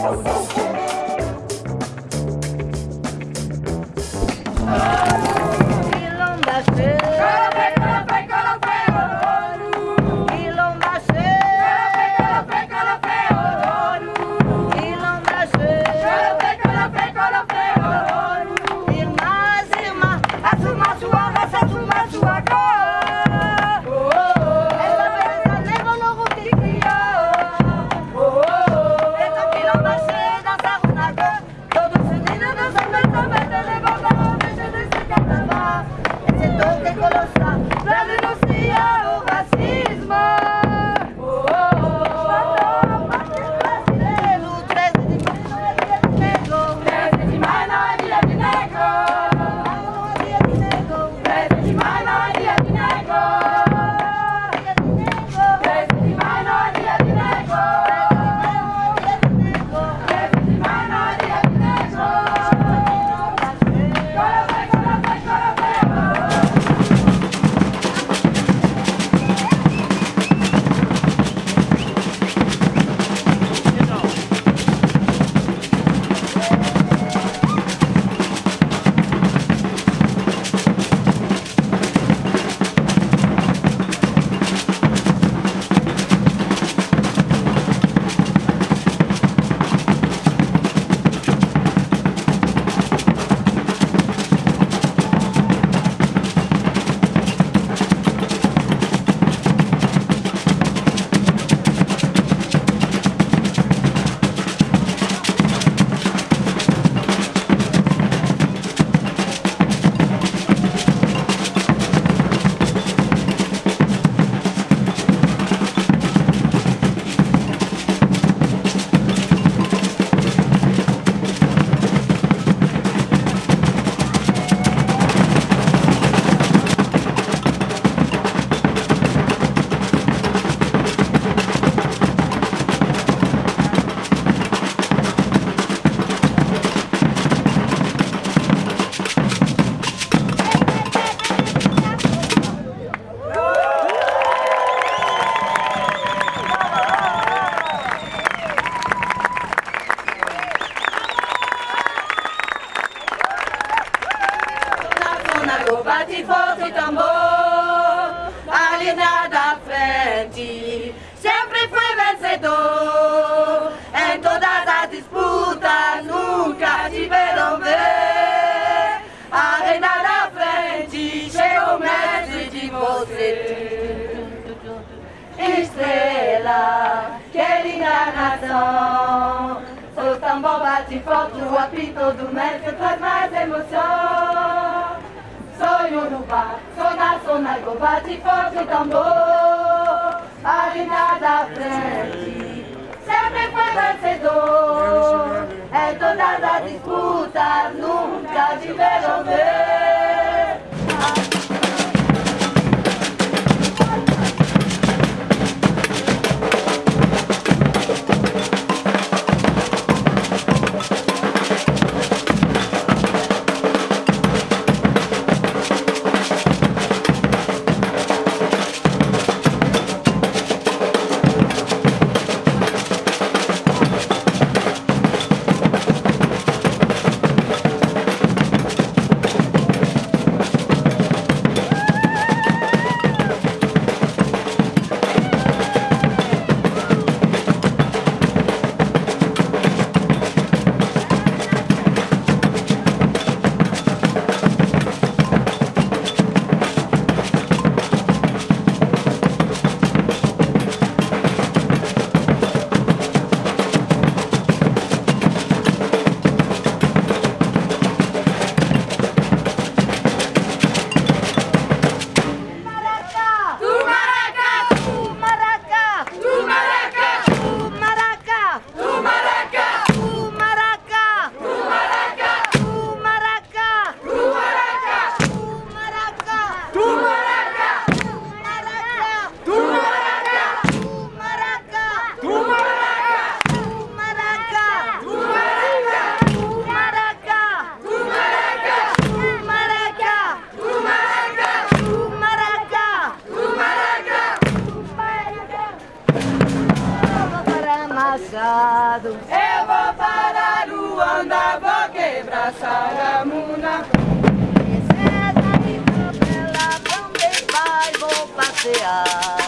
bate Estrela, querida nação. O tambor bate forte, o apito do mestre traz mais emoção. Bar, sona, sona, go bate forte tambor linha da frente Sempre foi vencedor Em todas as disputas Nunca tiveram ver Machado. Eu vou para Luanda, vou quebrar Saramuna. Esse é da minha bela, também vai, vou passear.